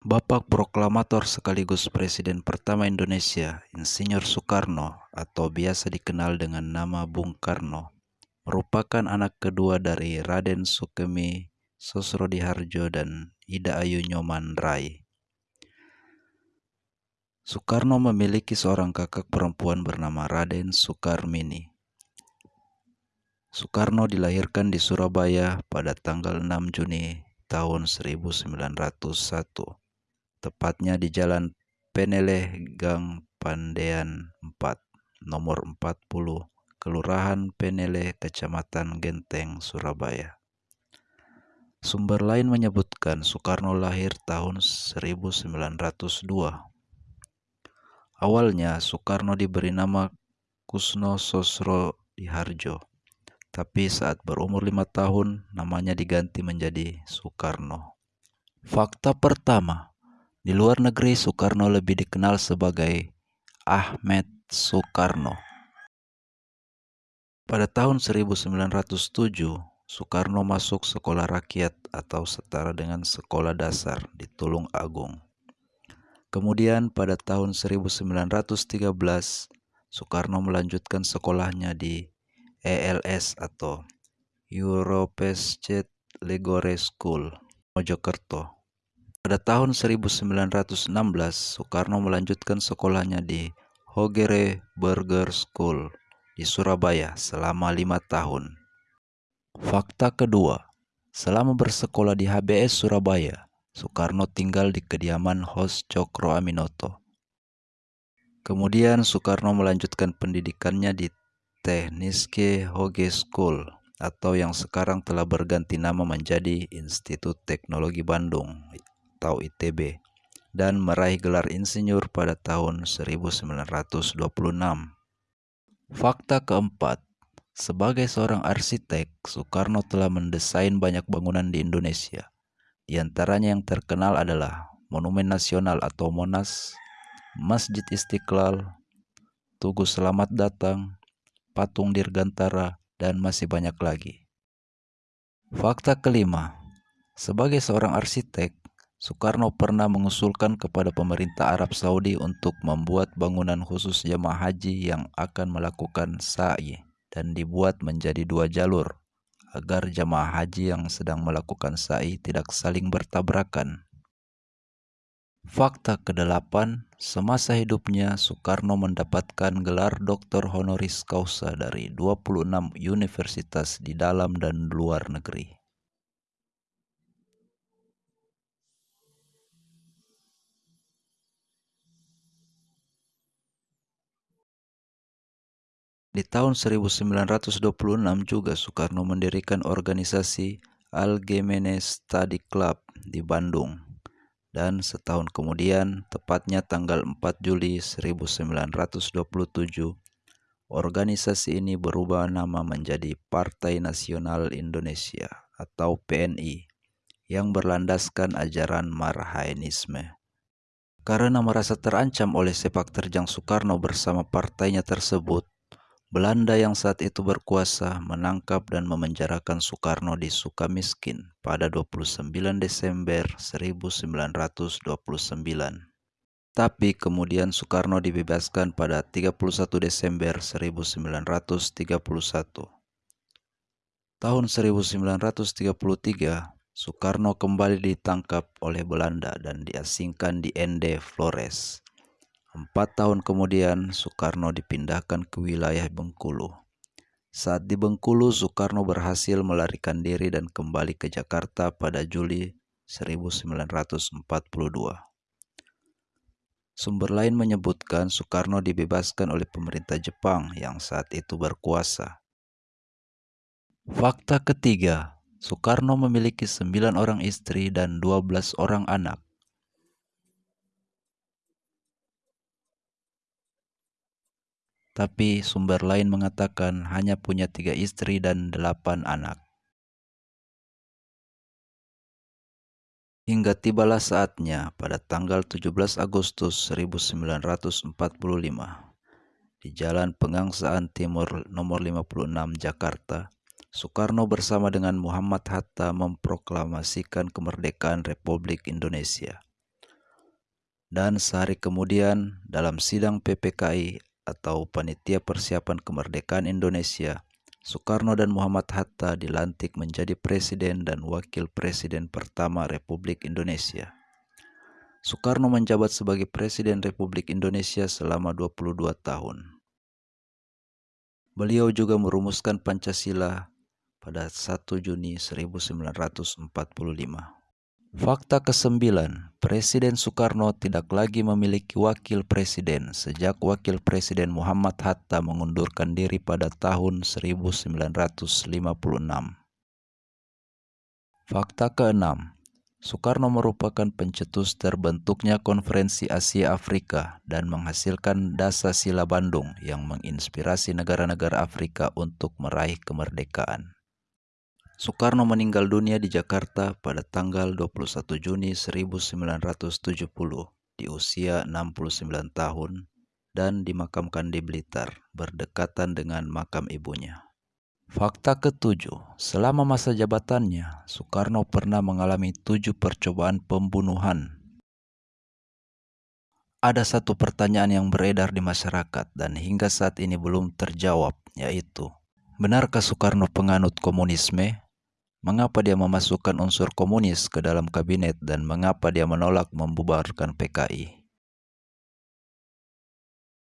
Bapak Proklamator sekaligus Presiden pertama Indonesia, Insinyur Soekarno atau biasa dikenal dengan nama Bung Karno, merupakan anak kedua dari Raden Sukemi Sosrodiharjo dan Ida Ayu Nyoman Rai. Soekarno memiliki seorang kakak perempuan bernama Raden Soekarmini. Soekarno dilahirkan di Surabaya pada tanggal 6 Juni tahun 1901 tepatnya di Jalan Peneleh Gang Pandean 4, nomor 40, Kelurahan Peneleh, Kecamatan Genteng, Surabaya. Sumber lain menyebutkan Soekarno lahir tahun 1902. Awalnya Soekarno diberi nama Kusno Sosro Diharjo, tapi saat berumur lima tahun namanya diganti menjadi Soekarno. Fakta pertama, di luar negeri, Soekarno lebih dikenal sebagai Ahmed Soekarno. Pada tahun 1907, Soekarno masuk sekolah rakyat atau setara dengan sekolah dasar di Tulung Agung. Kemudian pada tahun 1913, Soekarno melanjutkan sekolahnya di ELS atau Europescet Legore School, Mojokerto. Pada tahun 1916, Soekarno melanjutkan sekolahnya di Hogere Burger School di Surabaya selama lima tahun. Fakta kedua, selama bersekolah di HBS Surabaya, Soekarno tinggal di kediaman Hos Cokro Aminoto. Kemudian Soekarno melanjutkan pendidikannya di Tekniske Hoge School atau yang sekarang telah berganti nama menjadi Institut Teknologi Bandung atau ITB dan meraih gelar insinyur pada tahun 1926. Fakta keempat, sebagai seorang arsitek, Soekarno telah mendesain banyak bangunan di Indonesia. Di antaranya yang terkenal adalah Monumen Nasional atau Monas, Masjid Istiqlal, Tugu Selamat Datang, Patung Dirgantara, dan masih banyak lagi. Fakta kelima, sebagai seorang arsitek, Soekarno pernah mengusulkan kepada pemerintah Arab Saudi untuk membuat bangunan khusus jemaah haji yang akan melakukan sa'i dan dibuat menjadi dua jalur agar jemaah haji yang sedang melakukan sa'i tidak saling bertabrakan. Fakta kedelapan, semasa hidupnya Soekarno mendapatkan gelar doktor honoris causa dari 26 universitas di dalam dan luar negeri. Di tahun 1926 juga Soekarno mendirikan organisasi Algemene Study Club di Bandung. Dan setahun kemudian, tepatnya tanggal 4 Juli 1927, organisasi ini berubah nama menjadi Partai Nasional Indonesia atau PNI yang berlandaskan ajaran Marhainisme. Karena merasa terancam oleh sepak terjang Soekarno bersama partainya tersebut, Belanda yang saat itu berkuasa menangkap dan memenjarakan Soekarno di Sukamiskin pada 29 Desember 1929. Tapi kemudian Soekarno dibebaskan pada 31 Desember 1931. Tahun 1933, Soekarno kembali ditangkap oleh Belanda dan diasingkan di Ende Flores. Empat tahun kemudian, Soekarno dipindahkan ke wilayah Bengkulu. Saat di Bengkulu, Soekarno berhasil melarikan diri dan kembali ke Jakarta pada Juli 1942. Sumber lain menyebutkan Soekarno dibebaskan oleh pemerintah Jepang yang saat itu berkuasa. Fakta ketiga, Soekarno memiliki sembilan orang istri dan dua belas orang anak. Tapi sumber lain mengatakan hanya punya tiga istri dan delapan anak. Hingga tibalah saatnya pada tanggal 17 Agustus 1945 di Jalan Pengangsaan Timur nomor 56 Jakarta, Soekarno bersama dengan Muhammad Hatta memproklamasikan kemerdekaan Republik Indonesia. Dan sehari kemudian dalam sidang PPKI atau Panitia Persiapan Kemerdekaan Indonesia, Soekarno dan Muhammad Hatta dilantik menjadi presiden dan wakil presiden pertama Republik Indonesia. Soekarno menjabat sebagai Presiden Republik Indonesia selama 22 tahun. Beliau juga merumuskan Pancasila pada 1 Juni 1945. Fakta ke-9, Presiden Soekarno tidak lagi memiliki wakil presiden sejak wakil presiden Muhammad Hatta mengundurkan diri pada tahun 1956. Fakta ke-6, Soekarno merupakan pencetus terbentuknya Konferensi Asia Afrika dan menghasilkan Dasa Sila Bandung yang menginspirasi negara-negara Afrika untuk meraih kemerdekaan. Soekarno meninggal dunia di Jakarta pada tanggal 21 Juni 1970 di usia 69 tahun dan dimakamkan di Blitar berdekatan dengan makam ibunya. Fakta ketujuh, selama masa jabatannya, Soekarno pernah mengalami tujuh percobaan pembunuhan. Ada satu pertanyaan yang beredar di masyarakat dan hingga saat ini belum terjawab, yaitu, benarkah Soekarno penganut komunisme? Mengapa dia memasukkan unsur komunis ke dalam kabinet dan mengapa dia menolak membubarkan PKI?